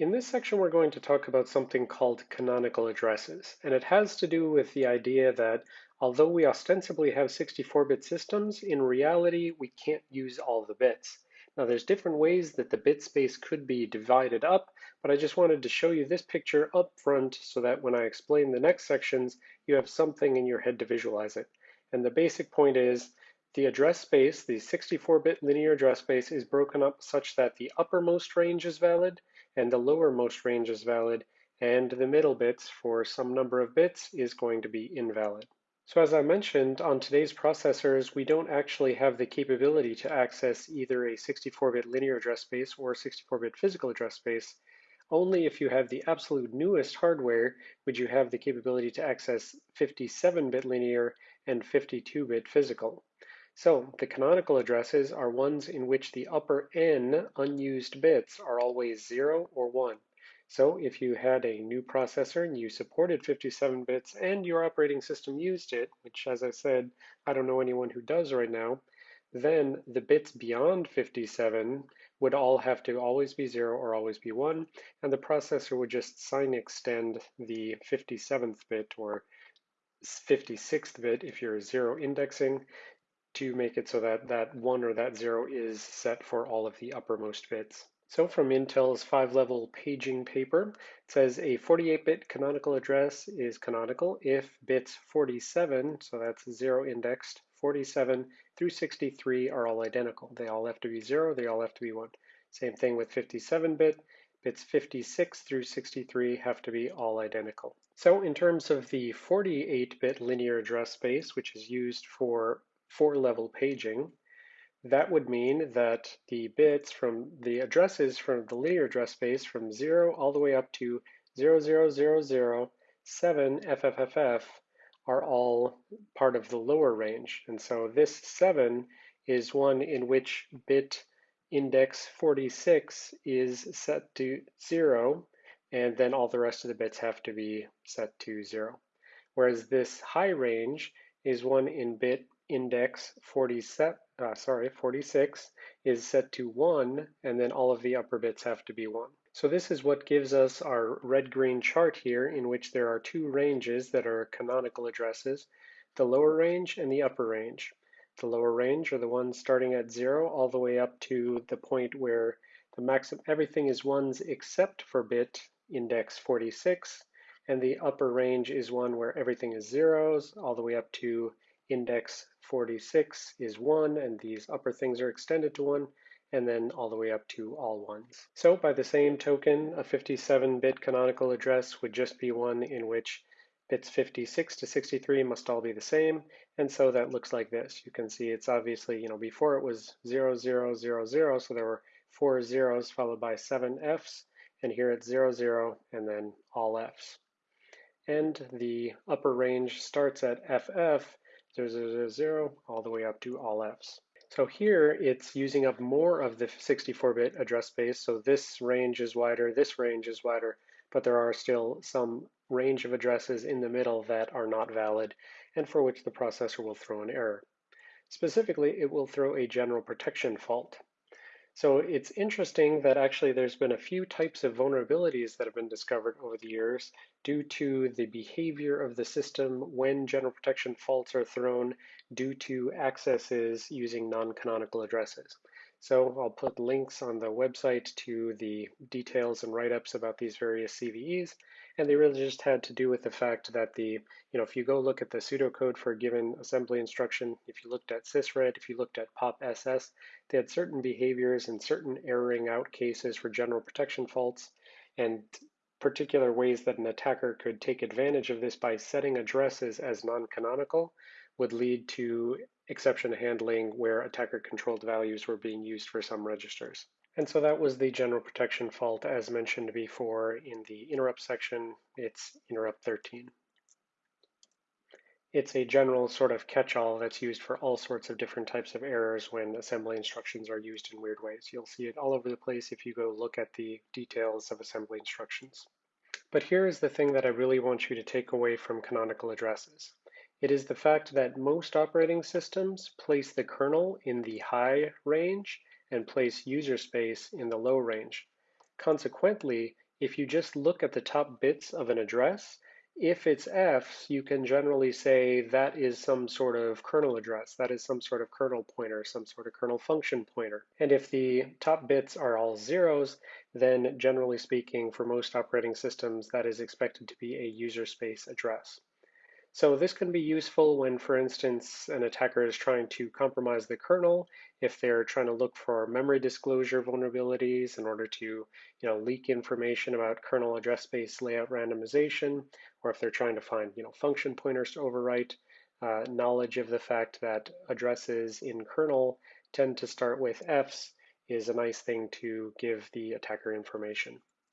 In this section, we're going to talk about something called canonical addresses, and it has to do with the idea that although we ostensibly have 64-bit systems, in reality, we can't use all the bits. Now, there's different ways that the bit space could be divided up, but I just wanted to show you this picture up front so that when I explain the next sections, you have something in your head to visualize it. And the basic point is the address space, the 64-bit linear address space, is broken up such that the uppermost range is valid and the lowermost range is valid, and the middle bits for some number of bits is going to be invalid. So as I mentioned, on today's processors, we don't actually have the capability to access either a 64-bit linear address space or 64-bit physical address space. Only if you have the absolute newest hardware would you have the capability to access 57-bit linear and 52-bit physical. So the canonical addresses are ones in which the upper n unused bits are always 0 or 1. So if you had a new processor and you supported 57 bits and your operating system used it, which as I said, I don't know anyone who does right now, then the bits beyond 57 would all have to always be 0 or always be 1, and the processor would just sign extend the 57th bit or 56th bit if you're zero indexing to make it so that that one or that zero is set for all of the uppermost bits. So from Intel's five-level paging paper, it says a 48-bit canonical address is canonical if bits 47, so that's zero indexed, 47 through 63 are all identical. They all have to be zero, they all have to be one. Same thing with 57-bit, bits 56 through 63 have to be all identical. So in terms of the 48-bit linear address space, which is used for four-level paging, that would mean that the bits from the addresses from the linear address space from 0 all the way up to 00007 FFFF are all part of the lower range. And so this 7 is one in which bit index 46 is set to 0, and then all the rest of the bits have to be set to 0. Whereas this high range is one in bit index 47, uh, sorry, 46 is set to 1, and then all of the upper bits have to be 1. So this is what gives us our red-green chart here in which there are two ranges that are canonical addresses, the lower range and the upper range. The lower range are the ones starting at 0 all the way up to the point where the maximum everything is 1s except for bit index 46, and the upper range is one where everything is zeros all the way up to index 46 is 1, and these upper things are extended to 1, and then all the way up to all ones. So by the same token, a 57-bit canonical address would just be one in which bits 56 to 63 must all be the same, and so that looks like this. You can see it's obviously, you know, before it was 0000, so there were four zeros followed by seven Fs, and here it's 00 and then all Fs. And the upper range starts at FF, 0, all the way up to all Fs. So here it's using up more of the 64-bit address space. So this range is wider, this range is wider, but there are still some range of addresses in the middle that are not valid and for which the processor will throw an error. Specifically, it will throw a general protection fault. So it's interesting that actually there's been a few types of vulnerabilities that have been discovered over the years due to the behavior of the system when general protection faults are thrown due to accesses using non-canonical addresses. So I'll put links on the website to the details and write-ups about these various CVEs, and they really just had to do with the fact that the, you know, if you go look at the pseudocode for a given assembly instruction, if you looked at sysret, if you looked at pop-ss, they had certain behaviors and certain erroring out cases for general protection faults, and particular ways that an attacker could take advantage of this by setting addresses as non-canonical would lead to exception handling where attacker-controlled values were being used for some registers. And so that was the general protection fault as mentioned before in the interrupt section. It's interrupt 13. It's a general sort of catch-all that's used for all sorts of different types of errors when assembly instructions are used in weird ways. You'll see it all over the place if you go look at the details of assembly instructions. But here is the thing that I really want you to take away from canonical addresses. It is the fact that most operating systems place the kernel in the high range and place user space in the low range. Consequently, if you just look at the top bits of an address, if it's Fs, you can generally say that is some sort of kernel address, that is some sort of kernel pointer, some sort of kernel function pointer. And if the top bits are all zeros, then generally speaking, for most operating systems, that is expected to be a user space address. So this can be useful when, for instance, an attacker is trying to compromise the kernel, if they're trying to look for memory disclosure vulnerabilities in order to you know, leak information about kernel address space layout randomization, or if they're trying to find you know, function pointers to overwrite, uh, knowledge of the fact that addresses in kernel tend to start with Fs is a nice thing to give the attacker information.